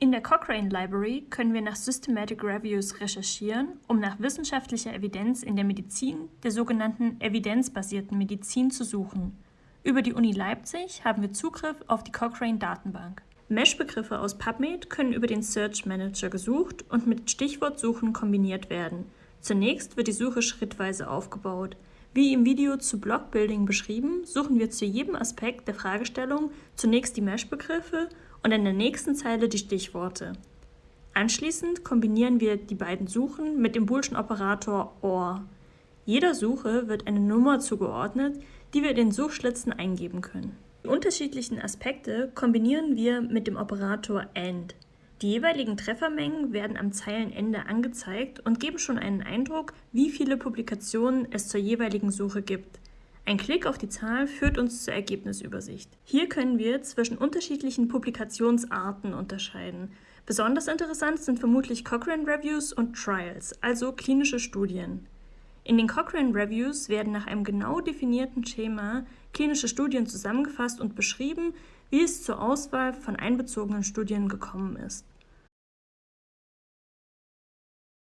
In der Cochrane Library können wir nach Systematic Reviews recherchieren, um nach wissenschaftlicher Evidenz in der Medizin, der sogenannten evidenzbasierten Medizin, zu suchen. Über die Uni Leipzig haben wir Zugriff auf die Cochrane Datenbank. Mesh-Begriffe aus PubMed können über den Search Manager gesucht und mit Stichwortsuchen kombiniert werden. Zunächst wird die Suche schrittweise aufgebaut. Wie im Video zu Blockbuilding beschrieben, suchen wir zu jedem Aspekt der Fragestellung zunächst die Mesh-Begriffe und in der nächsten Zeile die Stichworte. Anschließend kombinieren wir die beiden Suchen mit dem boolschen Operator OR. Jeder Suche wird eine Nummer zugeordnet, die wir in den Suchschlitzen eingeben können. Die unterschiedlichen Aspekte kombinieren wir mit dem Operator AND. Die jeweiligen Treffermengen werden am Zeilenende angezeigt und geben schon einen Eindruck, wie viele Publikationen es zur jeweiligen Suche gibt. Ein Klick auf die Zahl führt uns zur Ergebnisübersicht. Hier können wir zwischen unterschiedlichen Publikationsarten unterscheiden. Besonders interessant sind vermutlich Cochrane Reviews und Trials, also klinische Studien. In den Cochrane Reviews werden nach einem genau definierten Schema klinische Studien zusammengefasst und beschrieben, wie es zur Auswahl von einbezogenen Studien gekommen ist.